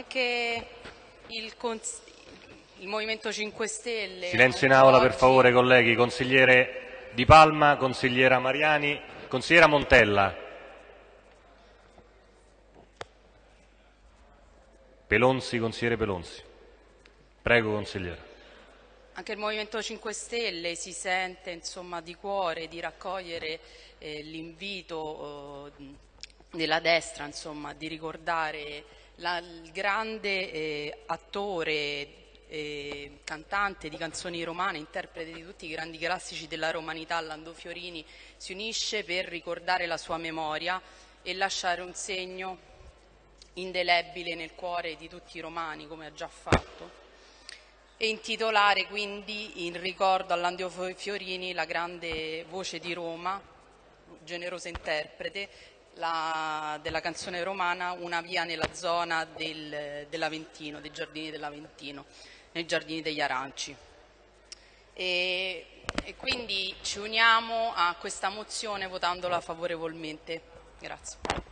Anche il, il Movimento 5 Stelle... Silenzio in aula per favore colleghi, consigliere Di Palma, consigliera Mariani, consigliera Montella. Pelonzi, consigliere Pelonzi. Prego consigliere. Anche il Movimento 5 Stelle si sente insomma, di cuore di raccogliere eh, l'invito eh, della destra insomma, di ricordare la, il grande eh, attore eh, cantante di canzoni romane, interprete di tutti i grandi classici della romanità, Lando Fiorini, si unisce per ricordare la sua memoria e lasciare un segno indelebile nel cuore di tutti i romani, come ha già fatto, e intitolare quindi in ricordo a Landio Fiorini la grande voce di Roma, generosa interprete, la, della canzone romana Una via nella zona del, dell'Aventino, dei giardini dell'Aventino, nei giardini degli Aranci. E, e quindi ci uniamo a questa mozione votandola favorevolmente. Grazie.